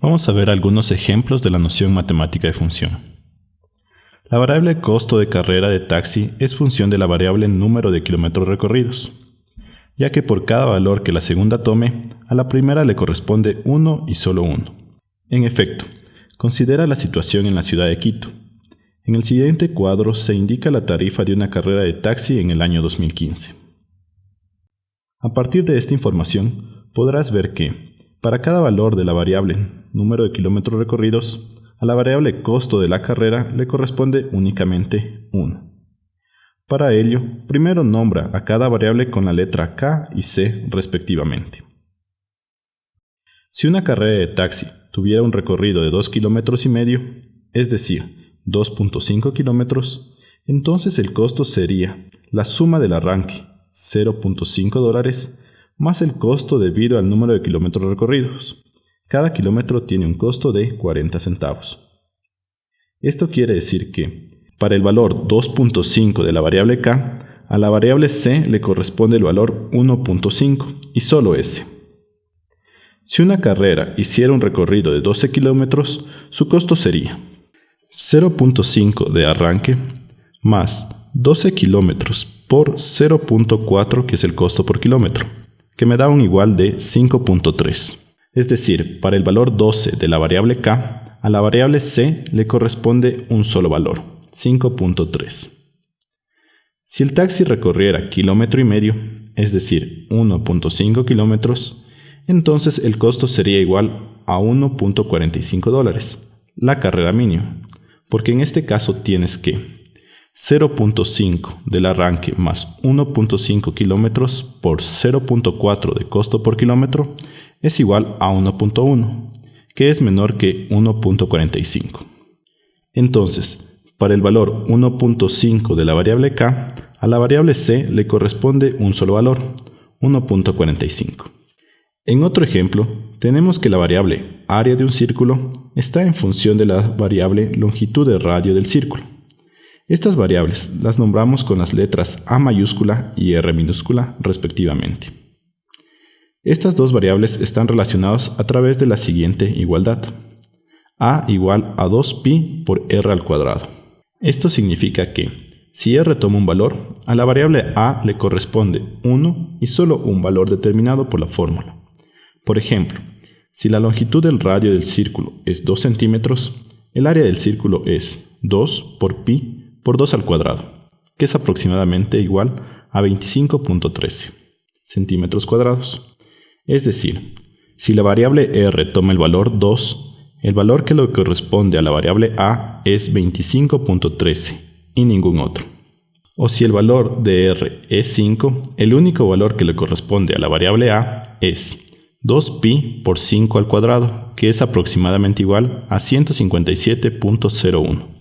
Vamos a ver algunos ejemplos de la noción matemática de función. La variable costo de carrera de taxi es función de la variable número de kilómetros recorridos, ya que por cada valor que la segunda tome, a la primera le corresponde uno y solo uno. En efecto, considera la situación en la ciudad de Quito. En el siguiente cuadro se indica la tarifa de una carrera de taxi en el año 2015. A partir de esta información, podrás ver que, para cada valor de la variable número de kilómetros recorridos, a la variable costo de la carrera le corresponde únicamente 1. Para ello, primero nombra a cada variable con la letra K y C respectivamente. Si una carrera de taxi tuviera un recorrido de 2 kilómetros y medio, es decir, 2.5 kilómetros, entonces el costo sería la suma del arranque, 0.5 dólares, más el costo debido al número de kilómetros recorridos, cada kilómetro tiene un costo de 40 centavos. Esto quiere decir que, para el valor 2.5 de la variable k, a la variable c le corresponde el valor 1.5 y solo ese. Si una carrera hiciera un recorrido de 12 kilómetros, su costo sería 0.5 de arranque más 12 kilómetros por 0.4 que es el costo por kilómetro, que me da un igual de 5.3. Es decir, para el valor 12 de la variable k, a la variable c le corresponde un solo valor, 5.3. Si el taxi recorriera kilómetro y medio, es decir, 1.5 kilómetros, entonces el costo sería igual a 1.45 dólares, la carrera mínima, porque en este caso tienes que 0.5 del arranque más 1.5 kilómetros por 0.4 de costo por kilómetro es igual a 1.1, que es menor que 1.45. Entonces, para el valor 1.5 de la variable k, a la variable c le corresponde un solo valor, 1.45. En otro ejemplo, tenemos que la variable área de un círculo está en función de la variable longitud de radio del círculo. Estas variables las nombramos con las letras A mayúscula y R minúscula respectivamente. Estas dos variables están relacionadas a través de la siguiente igualdad. A igual a 2pi por r al cuadrado. Esto significa que, si r toma un valor, a la variable a le corresponde 1 y solo un valor determinado por la fórmula. Por ejemplo, si la longitud del radio del círculo es 2 centímetros, el área del círculo es 2 por pi por 2 al cuadrado, que es aproximadamente igual a 25.13 centímetros cuadrados. Es decir, si la variable r toma el valor 2, el valor que le corresponde a la variable a es 25.13 y ningún otro. O si el valor de r es 5, el único valor que le corresponde a la variable a es 2pi por 5 al cuadrado, que es aproximadamente igual a 157.01.